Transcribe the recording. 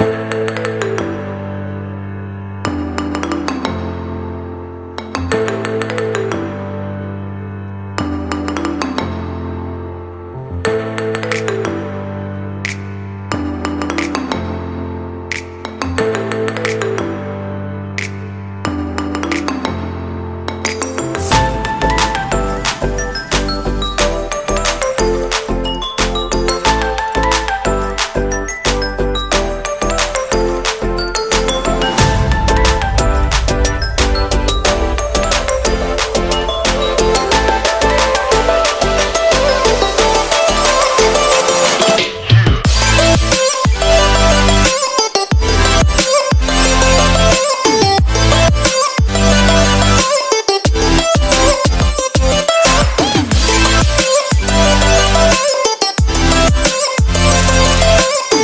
you